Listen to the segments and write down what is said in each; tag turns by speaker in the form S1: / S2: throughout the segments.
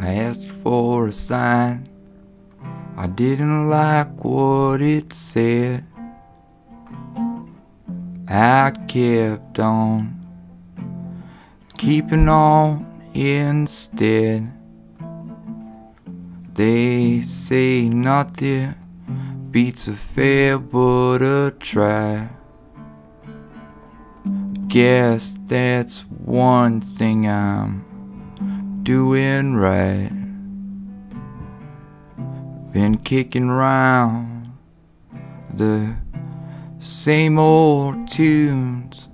S1: I asked for a sign. I didn't like what it said. I kept on keeping on instead. They say nothing beats a fair but a try. Guess that's one thing I'm doing right. Been kicking around the same old tunes,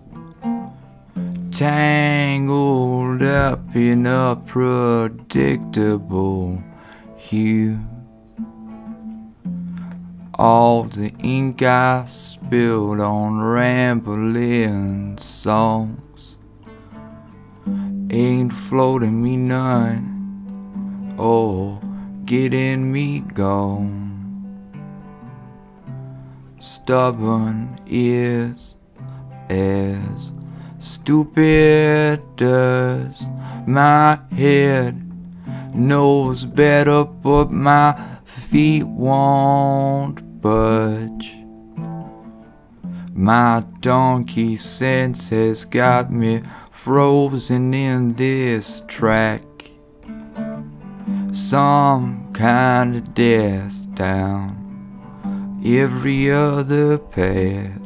S1: tangled up in a predictable hue. All the ink I spilled on rambling songs ain't floating me none Oh, getting me gone. Stubborn is as stupid as my head knows better, but my feet won't budge. My donkey sense has got me frozen in this track. Some kind of death down every other path.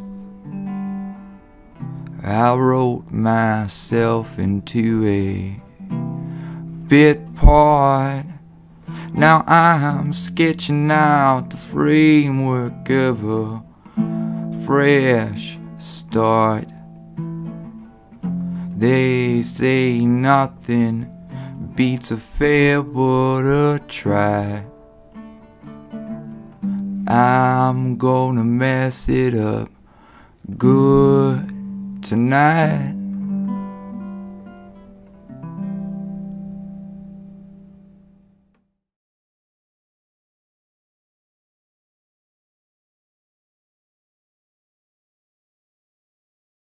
S1: I wrote myself into a bit part. Now I'm sketching out the framework of a fresh start. They say nothing beats a but a try. I'm gonna mess it up good tonight.